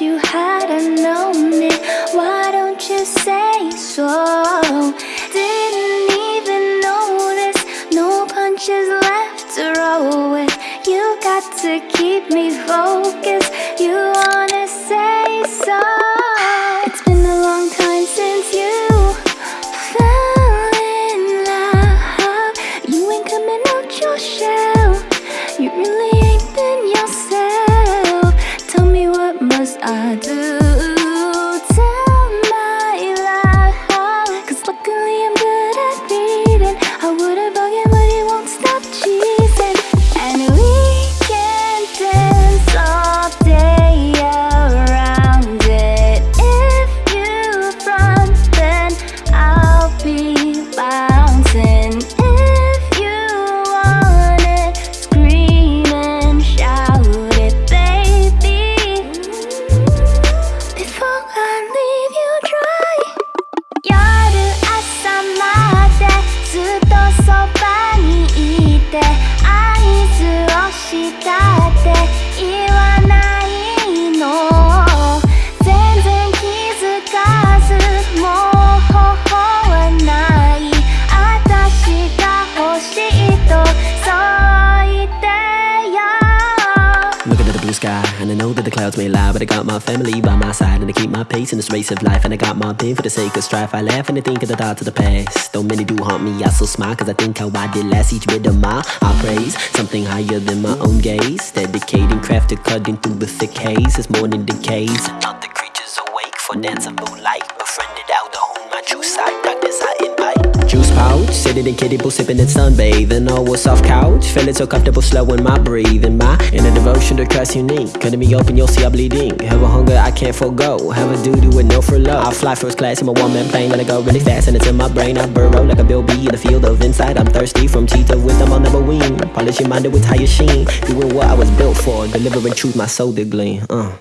you had I known it Why don't you say so? Didn't even notice. No punches left to roll with. You got to keep me focused. You wanna say so know that the clouds may lie, but I got my family by my side, and I keep my pace in this race of life, and I got my pain for the sake of strife. I laugh and I think of the thoughts of the past. Though many do haunt me, I still smile, cause I think how I did last each bit of my I praise something higher than my own gaze. Dedicating craft to cutting through the thick haze It's as morning decays. Another creature's awake for dance of moonlight, befriended out to home my true side, darkness I invite. Juice pouch, sitting in kiddie pool, sipping and sunbathing. Oh, a soft couch, feeling so comfortable, slowing my breathing. My inner devotion to Christ unique. Cutting me open, you'll see I'm bleeding. Have a hunger I can't forego. Have a doo doo with no furlough. I fly first class in my one man plane, let it go really fast, and it's in my brain. I burrow like a Bill B in the field of insight. I'm thirsty from teeth of wisdom, I'll never wean. Polish your mind with higher sheen. Doing what I was built for, delivering truth, my soul did glean. Uh.